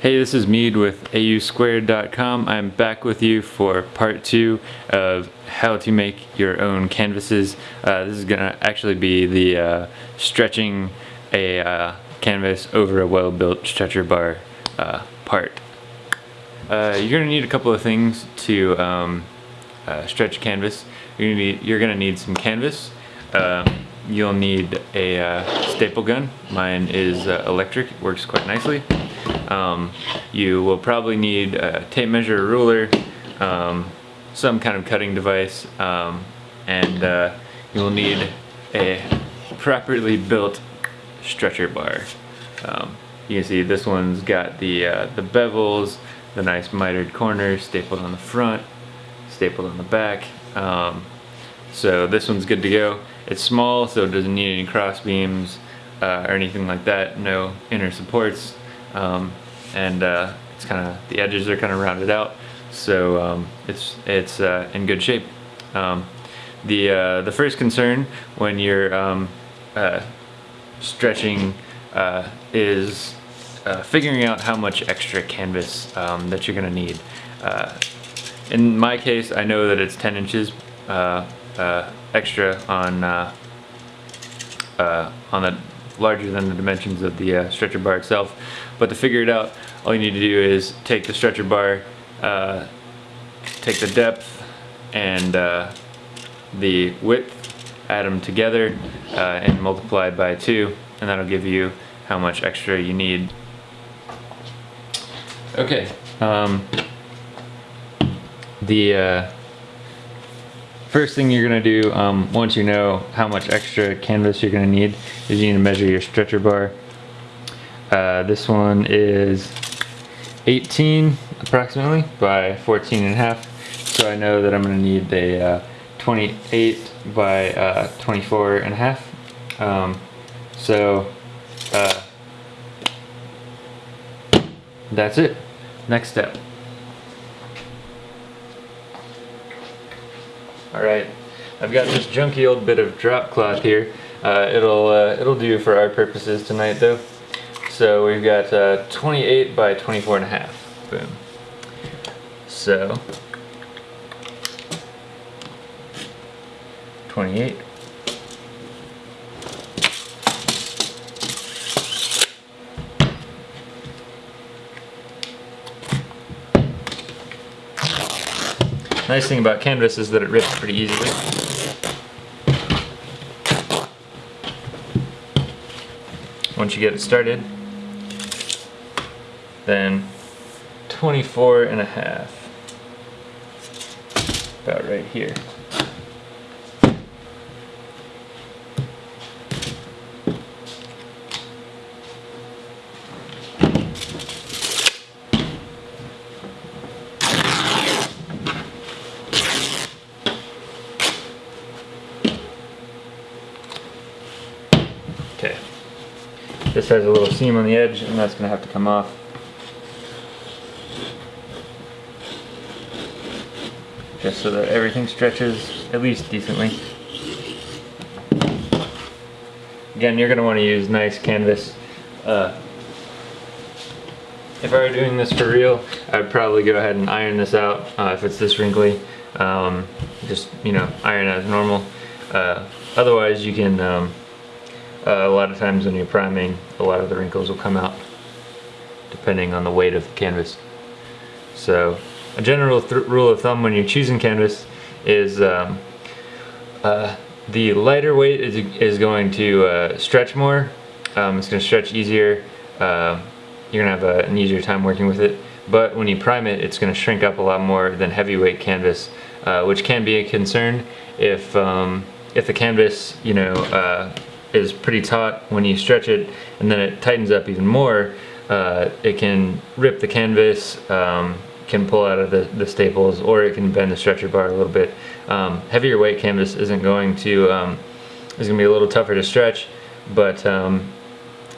Hey, this is Mead with AUSquared.com. I'm back with you for part two of how to make your own canvases. Uh, this is going to actually be the uh, stretching a uh, canvas over a well-built stretcher bar uh, part. Uh, you're going to need a couple of things to um, uh, stretch canvas. You're going to need some canvas. Um, you'll need a staple gun. Mine is electric, it works quite nicely. Um, you will probably need a tape measure, a ruler, um, some kind of cutting device, um, and uh, you will need a properly built stretcher bar. Um, you can see this one's got the, uh, the bevels, the nice mitered corners stapled on the front, stapled on the back. Um, so this one's good to go. It's small, so it doesn't need any cross beams uh, or anything like that. No inner supports um, and uh, it's kind of the edges are kind of rounded out. So um, it's it's uh, in good shape. Um, the uh, the first concern when you're um, uh, stretching uh, is uh, figuring out how much extra canvas um, that you're gonna need. In my case I know that it's 10 inches extra on on the larger than the dimensions of the stretcher bar itself. But to figure it out, all you need to do is take the stretcher bar, uh, take the depth and uh, the width, add them together uh, and multiply by two, and that'll give you how much extra you need. Okay, um, the uh, First thing you're gonna do, um, once you know how much extra canvas you're gonna need, is you need to measure your stretcher bar. Uh, this one is 18 approximately by 14 and a half. So I know that I'm gonna need a uh, 28 by uh, 24 and a half. Um, so uh, that's it. Next step. All right, I've got this junky old bit of drop cloth here. Uh, it'll uh, it'll do for our purposes tonight though. So we've got uh, 28 by 24 and a half. Boom. So 28 Nice thing about canvas is that it rips pretty easily. Once you get it started, then 24 and a half, about right here. Okay. This has a little seam on the edge and that's going to have to come off. Just so that everything stretches at least decently. Again, you're going to want to use nice canvas. Uh, if I were doing this for real, I'd probably go ahead and iron this out uh, if it's this wrinkly. Um, just, you know, iron as normal. Uh, otherwise, you can um, uh, a lot of times when you're priming, a lot of the wrinkles will come out depending on the weight of the canvas. So a general rule of thumb when you're choosing canvas is um, uh, the lighter weight is, is going to uh, stretch more. Um, it's going to stretch easier. Uh, you're going to have an easier time working with it. But when you prime it, it's going to shrink up a lot more than heavyweight canvas, uh, which can be a concern if um, if the canvas, you know, uh, is pretty taut when you stretch it and then it tightens up even more uh, it can rip the canvas um, can pull out of the, the staples or it can bend the stretcher bar a little bit. Um, heavier weight canvas isn't going to um, is gonna be a little tougher to stretch but um,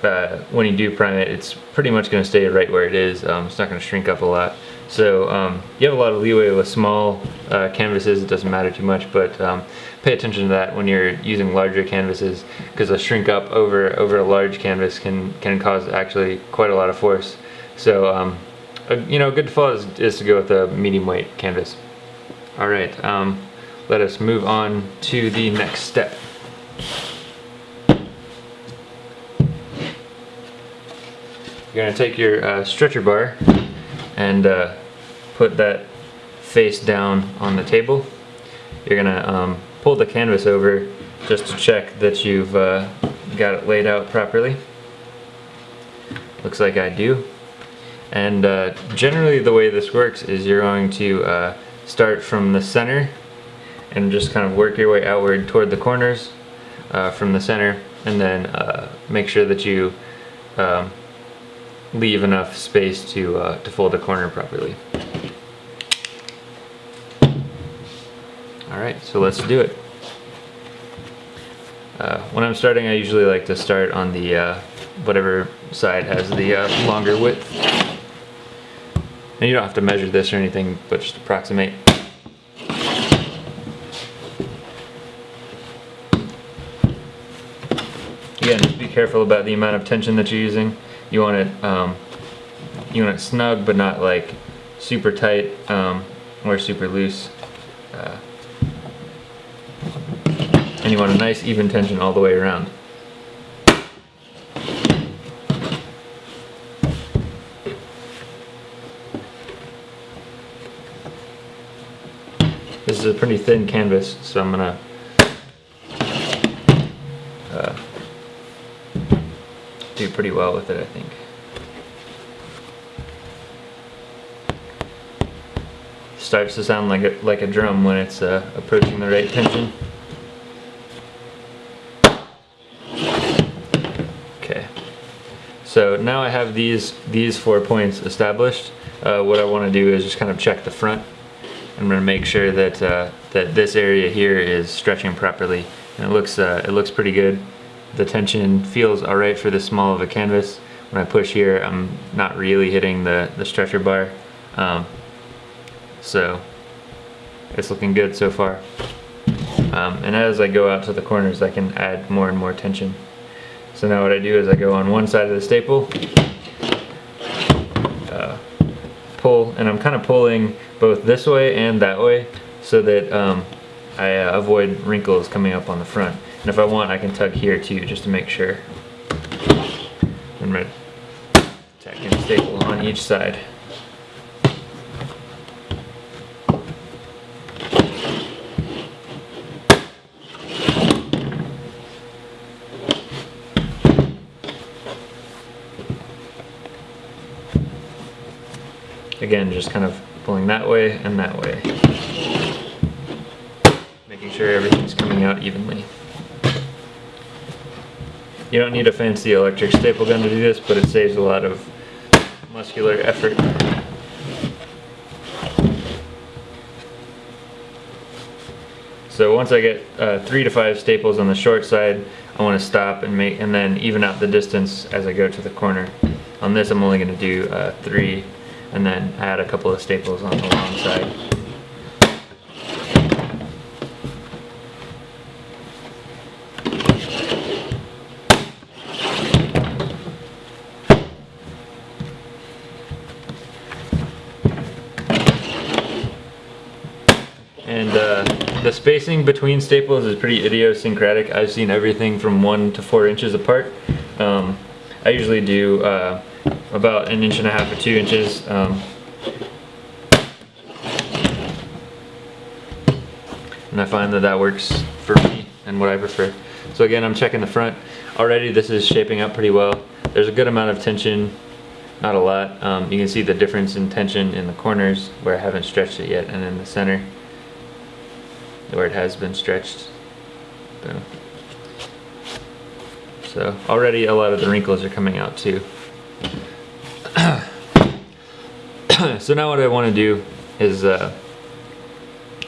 uh, when you do prime it it's pretty much going to stay right where it is. Um, it's not going to shrink up a lot. So um, you have a lot of leeway with small uh, canvases, it doesn't matter too much, but um, pay attention to that when you're using larger canvases because a shrink up over over a large canvas can, can cause actually quite a lot of force. So, a, you know, good default is, is to go with a medium weight canvas. All right, um, let us move on to the next step. You're gonna take your uh, stretcher bar and uh, put that face down on the table. You're gonna um, pull the canvas over just to check that you've uh, got it laid out properly. Looks like I do. And uh, generally the way this works is you're going to uh, start from the center and just kind of work your way outward toward the corners uh, from the center and then uh, make sure that you um, leave enough space to, uh, to fold a corner properly. Alright, so let's do it. Uh, when I'm starting I usually like to start on the whatever side has the longer width. And you don't have to measure this or anything, but just approximate. Again, just be careful about the amount of tension that you're using. You want it, um, you want it snug, but not like super tight um, or super loose. Uh, and you want a nice even tension all the way around. This is a pretty thin canvas, so I'm gonna uh, do pretty well with it, I think. Starts to sound like a, like a drum when it's uh, approaching the right tension. Okay, so now I have these these four points established. Uh, what I want to do is just kind of check the front. I'm to make sure that uh, that this area here is stretching properly. And it looks uh, it looks pretty good. The tension feels alright for this small of a canvas. When I push here I'm not really hitting the, the stretcher bar. Um, so it's looking good so far. Um, and as I go out to the corners I can add more and more tension. So now what I do is I go on one side of the staple uh, pull and I'm kind of pulling both this way and that way so that um, I uh, avoid wrinkles coming up on the front. And if I want, I can tug here too, just to make sure. Going to tack in staple on each side. Again, just kind of pulling that way and that way. Making sure everything's coming out evenly. You don't need a fancy electric staple gun to do this, but it saves a lot of muscular effort. So once I get uh, three to five staples on the short side, I want to stop and make and then even out the distance as I go to the corner. On this I'm only going to do uh, three and then add a couple of staples on the long side. And uh, the spacing between staples is pretty idiosyncratic. I've seen everything from one to four inches apart. Um, I usually do uh, about an inch and a half or two inches. Um, and I find that that works for me and what I prefer. So again, I'm checking the front. Already this is shaping up pretty well. There's a good amount of tension, not a lot. Um, you can see the difference in tension in the corners where I haven't stretched it yet and in the center where it has been stretched. So already a lot of the wrinkles are coming out too. so now what I want to do is uh,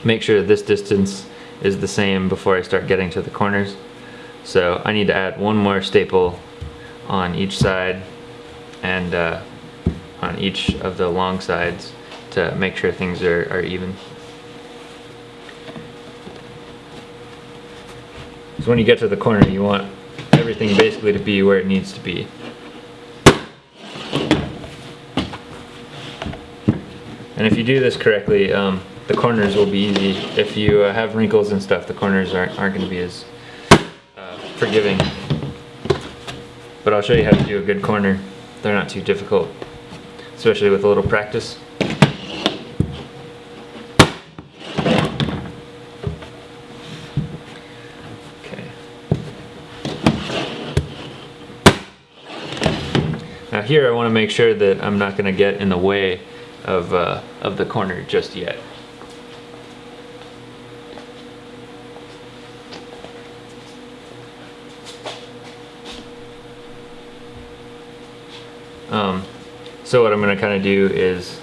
make sure that this distance is the same before I start getting to the corners. So I need to add one more staple on each side and uh, on each of the long sides to make sure things are, are even. So when you get to the corner you want everything basically to be where it needs to be. And if you do this correctly, um, the corners will be easy. If you uh, have wrinkles and stuff, the corners aren't, aren't going to be as uh, forgiving. But I'll show you how to do a good corner. They're not too difficult, especially with a little practice. Okay. Now here I want to make sure that I'm not going to get in the way of, uh, of the corner just yet. Um, so what I'm going to kind of do is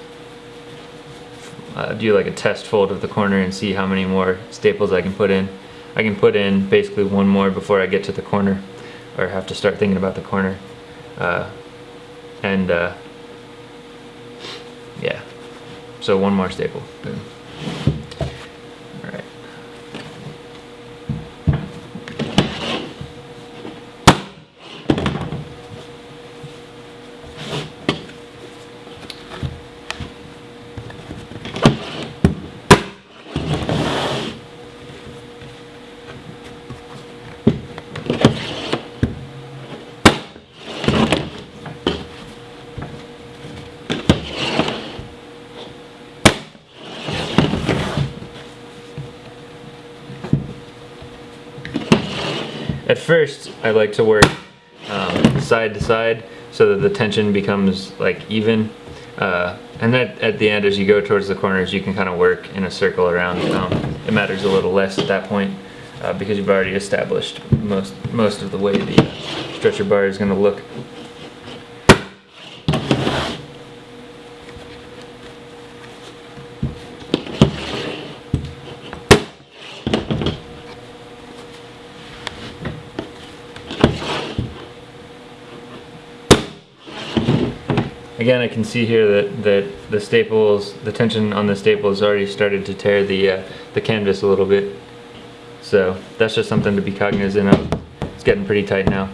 uh, do like a test fold of the corner and see how many more staples I can put in. I can put in basically one more before I get to the corner or have to start thinking about the corner. Uh, and uh, so one more staple. Boom. All right. At first, I like to work um, side to side so that the tension becomes like even. Uh, and then at the end, as you go towards the corners, you can kind of work in a circle around. Um, it matters a little less at that point uh, because you've already established most most of the way the stretcher bar is going to look. Again, I can see here that, that the staples, the tension on the staples already started to tear the, uh, the canvas a little bit. So that's just something to be cognizant of. It's getting pretty tight now.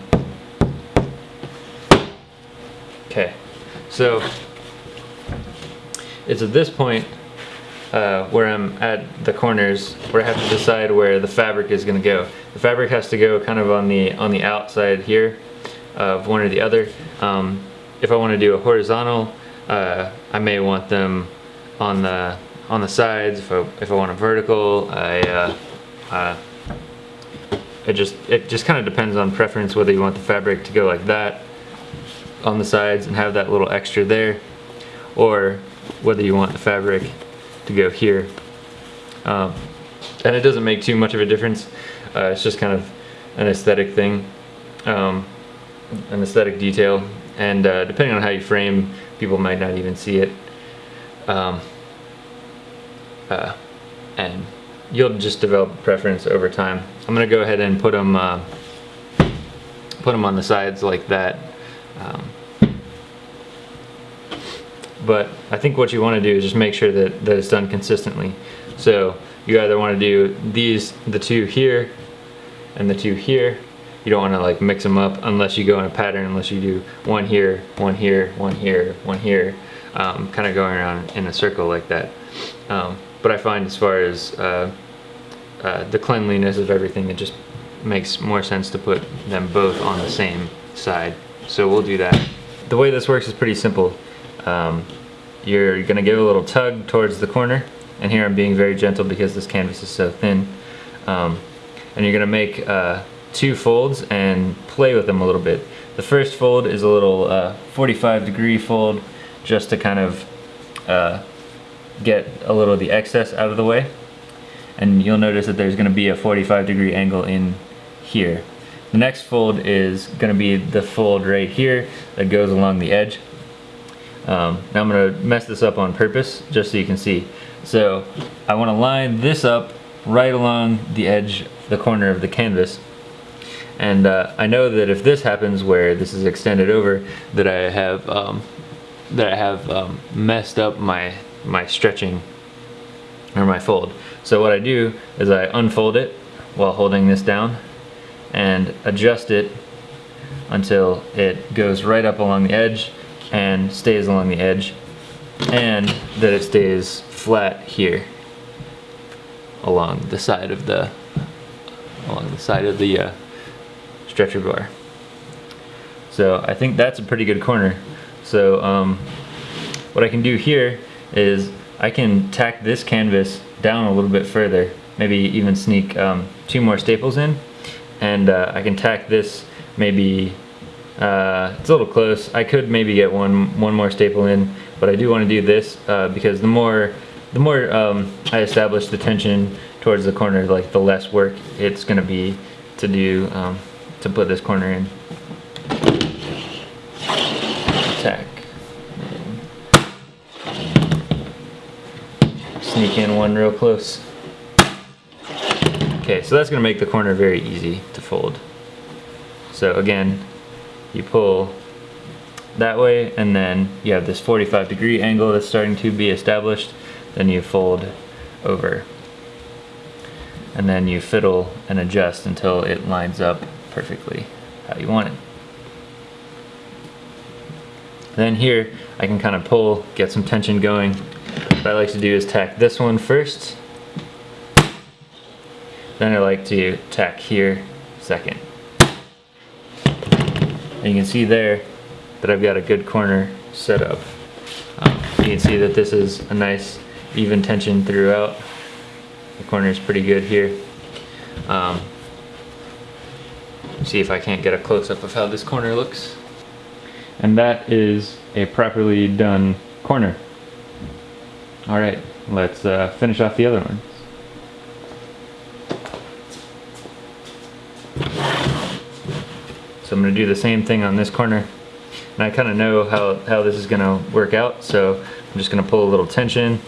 Okay, so it's at this point uh, where I'm at the corners where I have to decide where the fabric is going to go. The fabric has to go kind of on the on the outside here of one or the other. Um, if I want to do a horizontal, uh, I may want them on the on the sides. If I, if I want a vertical, I uh, uh, it just it just kind of depends on preference whether you want the fabric to go like that on the sides and have that little extra there, or whether you want the fabric to go here. Um, and it doesn't make too much of a difference. Uh, it's just kind of an aesthetic thing, um, an aesthetic detail and uh, depending on how you frame, people might not even see it. Um, uh, and you'll just develop preference over time. I'm gonna go ahead and put them uh, put them on the sides like that. Um, but I think what you want to do is just make sure that, that it's done consistently. So you either want to do these, the two here, and the two here, you don't want to like mix them up unless you go in a pattern unless you do one here one here one here one here um, kind of going around in a circle like that. Um, but I find as far as uh, uh, the cleanliness of everything it just makes more sense to put them both on the same side. So we'll do that. The way this works is pretty simple. Um, you're gonna give a little tug towards the corner and here I'm being very gentle because this canvas is so thin. Um, and you're gonna make uh, two folds and play with them a little bit. The first fold is a little uh, 45 degree fold just to kind of uh, get a little of the excess out of the way. And you'll notice that there's going to be a 45 degree angle in here. The next fold is going to be the fold right here that goes along the edge. Um, now I'm going to mess this up on purpose just so you can see. So I want to line this up right along the edge, the corner of the canvas and uh, I know that if this happens where this is extended over, that I have um, that I have um, messed up my my stretching or my fold. So what I do is I unfold it while holding this down and adjust it until it goes right up along the edge and stays along the edge and that it stays flat here along the side of the along the side of the uh, stretcher bar. So I think that's a pretty good corner. So um, what I can do here is I can tack this canvas down a little bit further, maybe even sneak um, two more staples in, and uh, I can tack this maybe, uh, it's a little close, I could maybe get one, one more staple in, but I do want to do this uh, because the more, the more um, I establish the tension towards the corner, like the less work it's going to be to do, um, to put this corner in. Tack. Sneak in one real close. Okay, so that's going to make the corner very easy to fold. So again, you pull that way and then you have this 45 degree angle that's starting to be established. Then you fold over. And then you fiddle and adjust until it lines up perfectly how you want it. Then here, I can kind of pull, get some tension going. What I like to do is tack this one first. Then I like to tack here second. And you can see there that I've got a good corner set up. Um, you can see that this is a nice even tension throughout. The corner is pretty good here. Um, see if I can't get a close-up of how this corner looks. And that is a properly done corner. All right, let's uh, finish off the other ones. So I'm gonna do the same thing on this corner. And I kind of know how, how this is gonna work out, so I'm just gonna pull a little tension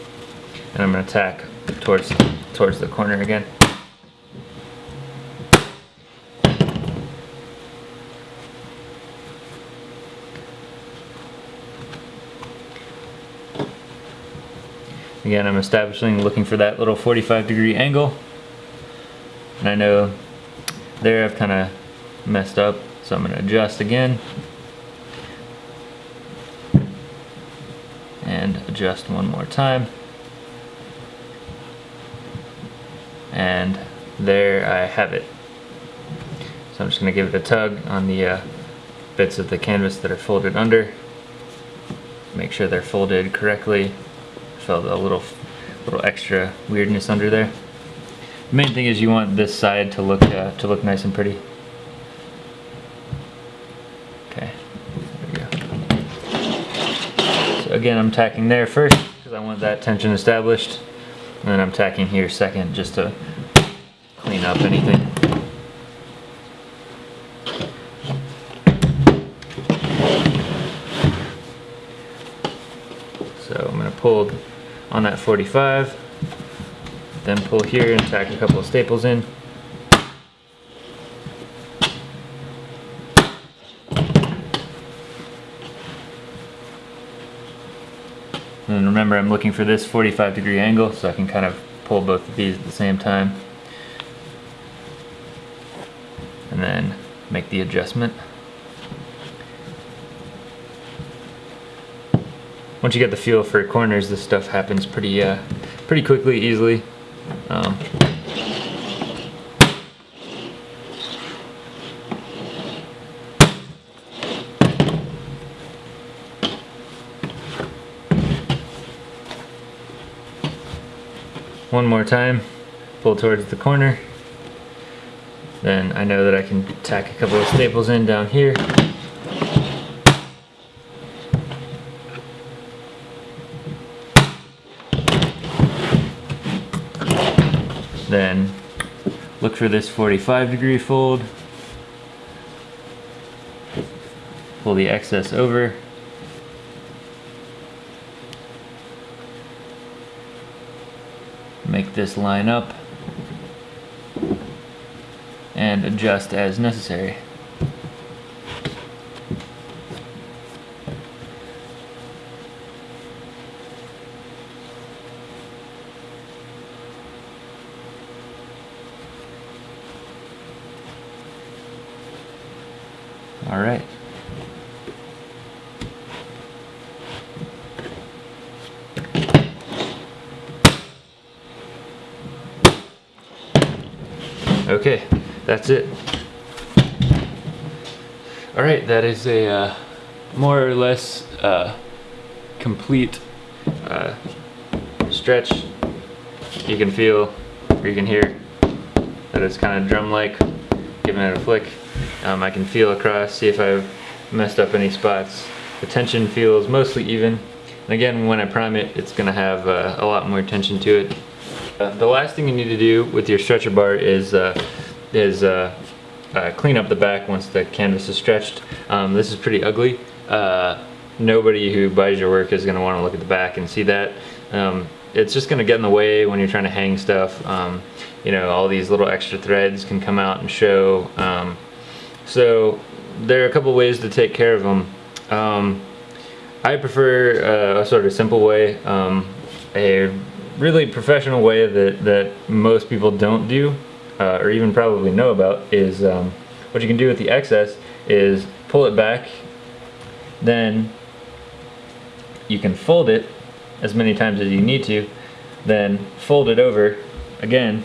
and I'm gonna tack towards, towards the corner again. Again, I'm establishing, looking for that little 45 degree angle. And I know there I've kind of messed up, so I'm going to adjust again. And adjust one more time. And there I have it. So I'm just going to give it a tug on the uh, bits of the canvas that are folded under. Make sure they're folded correctly a little little extra weirdness under there. The main thing is you want this side to look uh, to look nice and pretty. Okay, there we go. So again, I'm tacking there first because I want that tension established, and then I'm tacking here second just to clean up anything. So I'm going to pull on that 45. Then pull here and tack a couple of staples in. And remember I'm looking for this 45 degree angle so I can kind of pull both of these at the same time. And then make the adjustment. Once you get the feel for corners, this stuff happens pretty, uh, pretty quickly, easily. Um, one more time, pull towards the corner. Then I know that I can tack a couple of staples in down here. Then look for this 45 degree fold. Pull the excess over. Make this line up and adjust as necessary. All right. Okay, that's it. All right, that is a uh, more or less uh, complete uh, stretch. You can feel, or you can hear, that it's kind of drum-like, giving it a flick. Um, I can feel across, see if I've messed up any spots. The tension feels mostly even. And again, when I prime it, it's gonna have uh, a lot more tension to it. Uh, the last thing you need to do with your stretcher bar is uh, is uh, uh, clean up the back once the canvas is stretched. Um, this is pretty ugly. Uh, nobody who buys your work is going to want to look at the back and see that. Um, it's just going to get in the way when you're trying to hang stuff. Um, you know, all these little extra threads can come out and show. So there are a couple ways to take care of them. Um, I prefer uh, a sort of simple way, um, a really professional way that, that most people don't do, uh, or even probably know about, is um, what you can do with the excess is pull it back, then you can fold it as many times as you need to, then fold it over again,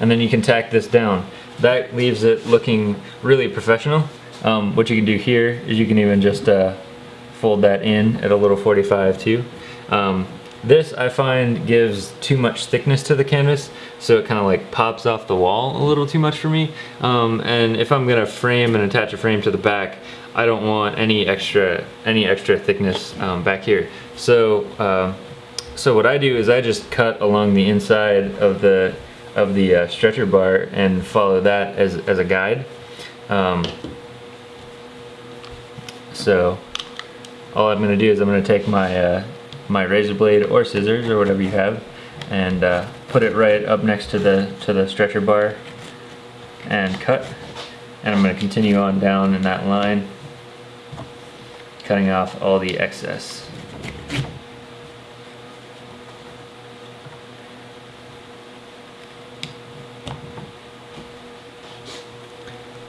and then you can tack this down. That leaves it looking really professional. Um, what you can do here is you can even just uh, fold that in at a little 45 too. Um, this I find gives too much thickness to the canvas so it kind of like pops off the wall a little too much for me um, and if I'm gonna frame and attach a frame to the back I don't want any extra any extra thickness um, back here so uh, so what I do is I just cut along the inside of the of the uh, stretcher bar and follow that as, as a guide. Um, so all I'm gonna do is I'm gonna take my uh, my razor blade or scissors or whatever you have and uh, put it right up next to the to the stretcher bar and cut. And I'm going to continue on down in that line cutting off all the excess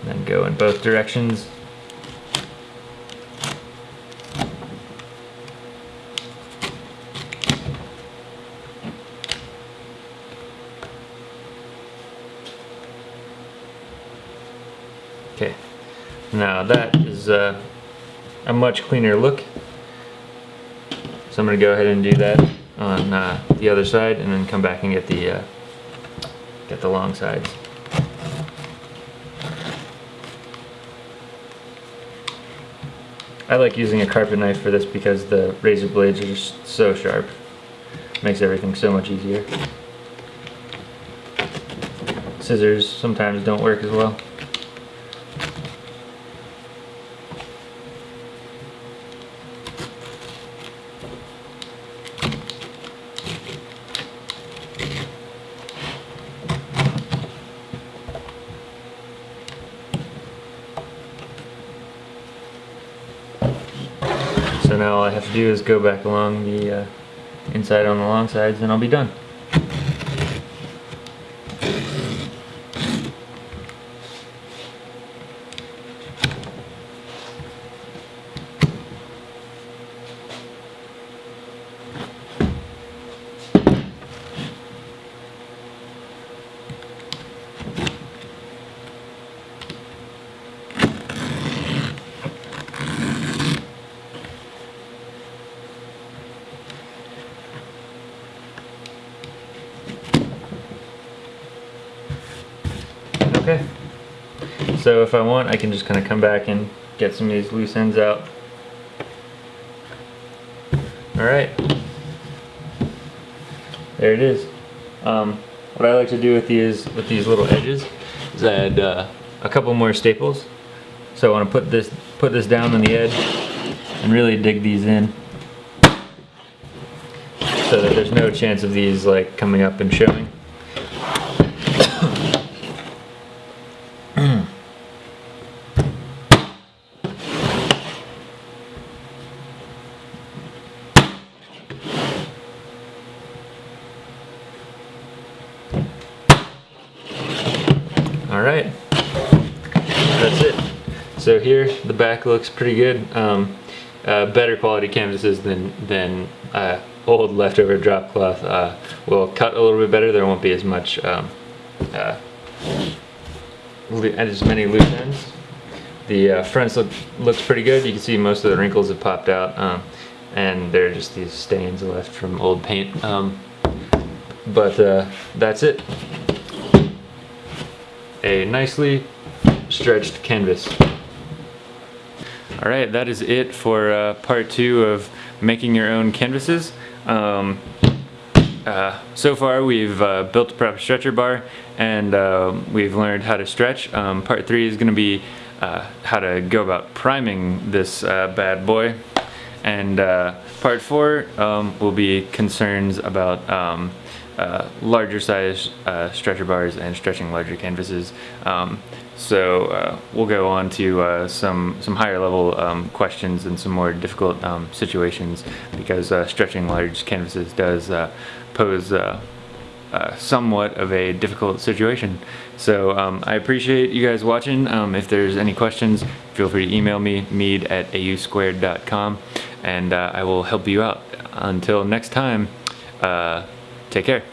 then go in both directions Okay, now that is uh, a much cleaner look. So I'm going to go ahead and do that on uh, the other side and then come back and get the uh, get the long sides. I like using a carpet knife for this because the razor blades are just so sharp. Makes everything so much easier. Scissors sometimes don't work as well. Do is go back along the uh, inside on the long sides and I'll be done. Okay. So if I want, I can just kind of come back and get some of these loose ends out. Alright. There it is. Um, what I like to do with these with these little edges is add uh, a couple more staples. So I want to put this put this down on the edge and really dig these in so that there's no chance of these like coming up and showing. All right, that's it. So here, the back looks pretty good. Um, uh, better quality canvases than, than uh, old leftover drop cloth uh, will cut a little bit better. There won't be as much um, uh, as many loose ends. The uh, fronts look looks pretty good. You can see most of the wrinkles have popped out, um, and there are just these stains left from old paint. Um, but uh, that's it. A nicely stretched canvas. All right, that is it for uh, part two of making your own canvases. Um, uh, so far we've uh, built a proper stretcher bar and uh, we've learned how to stretch. Um, part three is going to be uh, how to go about priming this uh, bad boy. And part four um, will be concerns about um, uh, larger size uh, stretcher bars and stretching larger canvases. Um, so uh, we'll go on to uh, some some higher level um, questions and some more difficult um, situations because uh, stretching large canvases does uh, pose somewhat of a difficult situation. So um, I appreciate you guys watching. Um, if there's any questions, feel free to email me, mead at ausquared.com, and I will help you out. Until next time, take care.